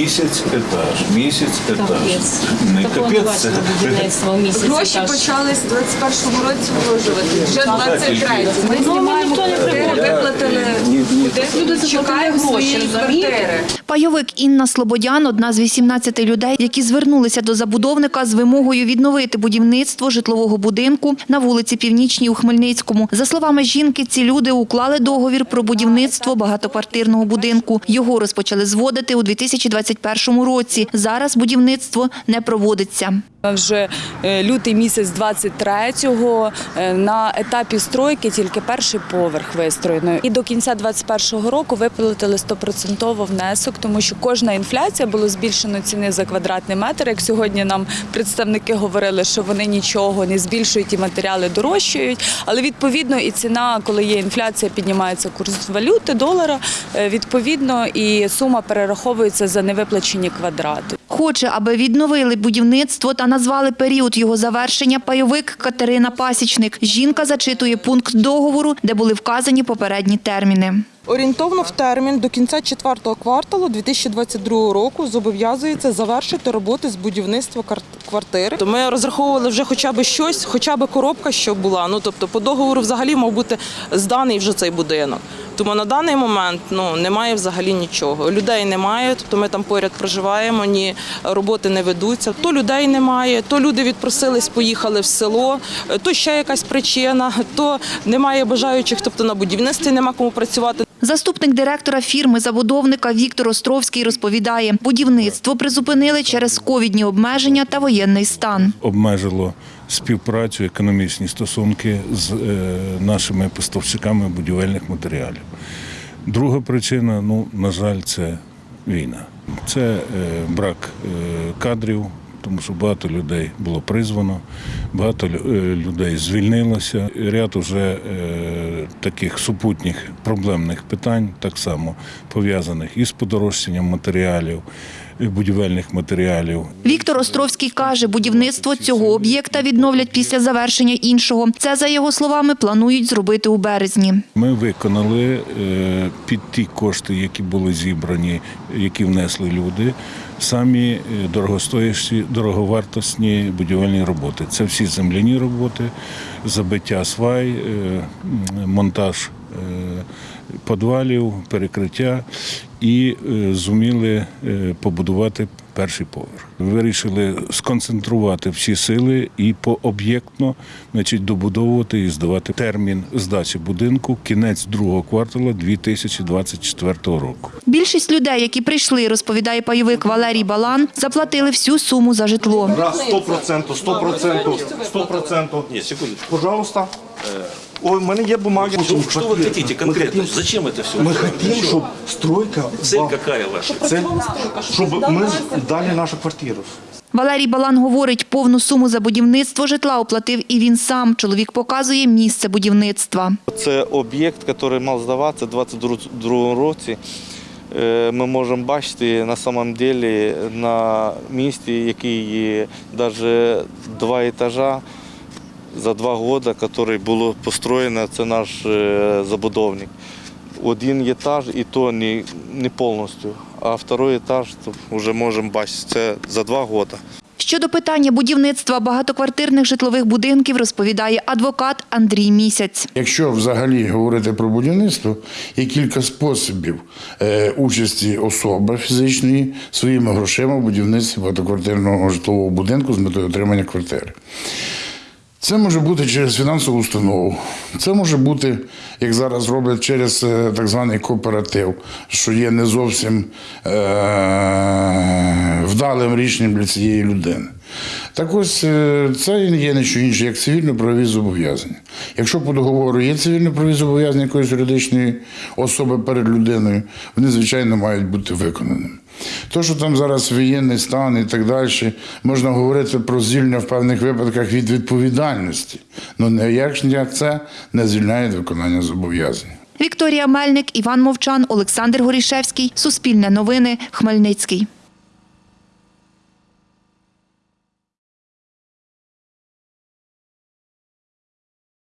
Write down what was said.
Місяць етаж, місяць етаж. Не капець. Гроші етаж. почали з 21-му році вложувати. Вже 23 Ми Ну, знімаємо квартири, виплатили. Люди гроші, свої квартири. Пайовик Інна Слободян одна з 18 людей, які звернулися до забудовника з вимогою відновити будівництво житлового будинку на вулиці Північній у Хмельницькому. За словами жінки, ці люди уклали договір про будівництво багатоквартирного будинку. Його розпочали зводити у 2021 році. Зараз будівництво не проводиться. Вже е, лютий місяць 23-го е, на етапі стройки тільки перший поверх вистроєно. І до кінця 21-го року виплатили 100% внесок, тому що кожна інфляція було збільшено ціни за квадратний метр. Як сьогодні нам представники говорили, що вони нічого не збільшують і матеріали дорожчають. Але відповідно і ціна, коли є інфляція, піднімається курс валюти, долара. е, Відповідно, і сума перераховується за невиплачені квадрати. Хоче, аби відновили будівництво та назвали період його завершення пайовик Катерина Пасічник. Жінка зачитує пункт договору, де були вказані попередні терміни. Орієнтовно в термін до кінця четвертого кварталу 2022 року зобов'язується завершити роботи з будівництва квартири. То ми розраховували вже хоча б щось, хоча б коробка, що була. Ну тобто, по договору взагалі мав бути зданий вже цей будинок. Тому на даний момент ну немає взагалі нічого. Людей немає, тобто ми там поряд проживаємо, ні роботи не ведуться. То людей немає, то люди відпросились, поїхали в село, то ще якась причина, то немає бажаючих, тобто на будівництві нема кому працювати. Заступник директора фірми-забудовника Віктор Островський розповідає, будівництво призупинили через ковідні обмеження та воєнний стан. Обмежило співпрацю, економічні стосунки з е, нашими поставщиками будівельних матеріалів. Друга причина, ну, на жаль, це війна. Це е, брак е, кадрів, тому що багато людей було призвано, багато е, людей звільнилося. Ряд уже е, таких супутніх проблемних питань, так само пов'язаних із подорожчанням матеріалів, будівельних матеріалів. Віктор Островський каже, будівництво цього об'єкта відновлять після завершення іншого. Це, за його словами, планують зробити у березні. Ми виконали е, під ті кошти, які були зібрані, які внесли люди, самі е, дорогостоящі, дороговартісні будівельні роботи. Це всі земляні роботи, забиття свай, е, монтаж подвалів, перекриття і е, зуміли е, побудувати перший поверх. Вирішили сконцентрувати всі сили і пооб'єктно значить, добудовувати і здавати термін здачі будинку кінець другого кварталу 2024 року. Більшість людей, які прийшли, розповідає пайовик Валерій Балан, заплатили всю суму за житло. Раз, сто процентов, сто процентов, сто процентов. Нет, секундочку. Пожалуйста. Ой, у мене є бумаги. Что, что вы хотите конкретно? Зачем это все? Ми хотімо, щоб стройка Цель какая ваша? Цель, щоб ми дали нашу квартиру. Валерій Балан говорить, повну суму за будівництво житла оплатив і він сам. Чоловік показує місце будівництва. Це об'єкт, який мав здаватися у 2022 році. Е, Ми можемо бачити на самом деле на місці, який є навіть два етажа за два роки, який було построєно, це наш е, забудовник. Один етаж і то не, не повністю, а другий етаж то вже можемо бачити, це за два роки. Щодо питання будівництва багатоквартирних житлових будинків, розповідає адвокат Андрій Місяць. Якщо взагалі говорити про будівництво, є кілька способів е, участі особи фізичної своїми грошима в будівництві багатоквартирного житлового будинку з метою отримання квартири. Це може бути через фінансову установу, це може бути, як зараз роблять, через е, так званий кооператив, що є не зовсім е- вдалим рішенням для цієї людини. Так ось е, це є не що інше, як цивільно-правові зобов'язання. Якщо по договору є цивільно-правові зобов'язання якоїсь юридичної особи перед людиною, вони, звичайно, мають бути виконаними. То, що там зараз воєнний стан і так далі, можна говорити про звільнення в певних випадках від відповідальності. Ну ніяк це не звільняє виконання зобов'язань. Вікторія Мельник, Іван Мовчан, Олександр Горішевський. Суспільне новини. Хмельницький.